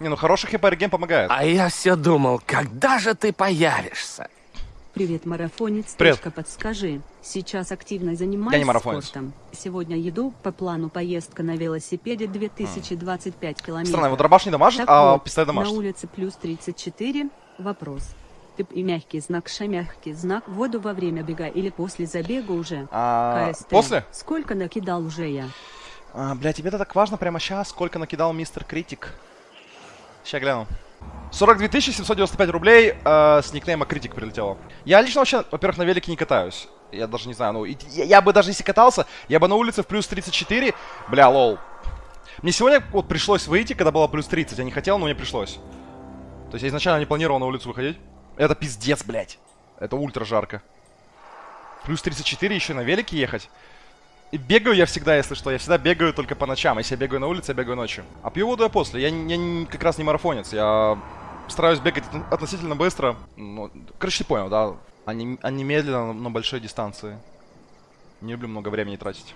Не, ну хороший хп-реген помогает. А я все думал, когда же ты появишься? Привет, марафонец. Привет. Точка, Подскажи, сейчас активно занимаюсь Я не марафонец. спортом. Сегодня еду по плану поездка на велосипеде 2025 километров. Странно, его дробаш не дамажит, Так а вот, пистолет на дамажит. улице плюс 34. Вопрос. Ты и мягкий знак, ша мягкий знак, в воду во время бега или после забега уже? А, КСТ. после? Сколько накидал уже я? А, бля, тебе это так важно прямо сейчас, сколько накидал мистер Критик? Сейчас гляну. 42 795 рублей э, с никнейма Критик прилетело. Я лично вообще, во-первых, на велике не катаюсь. Я даже не знаю, ну, я, я бы даже если катался, я бы на улице в плюс 34, бля, лол. Мне сегодня вот пришлось выйти, когда было плюс 30. Я не хотел, но мне пришлось. То есть я изначально не планировал на улицу выходить. Это пиздец, блядь. Это ультра жарко. Плюс 34 еще на велике ехать. И бегаю я всегда, если что. Я всегда бегаю только по ночам. Если я бегаю на улице, я бегаю ночью. А пью воду я после. Я, я как раз не марафонец. Я стараюсь бегать от- относительно быстро. Ну, короче, ты понял, да? А не, а медленно на большой дистанции. Не люблю много времени тратить.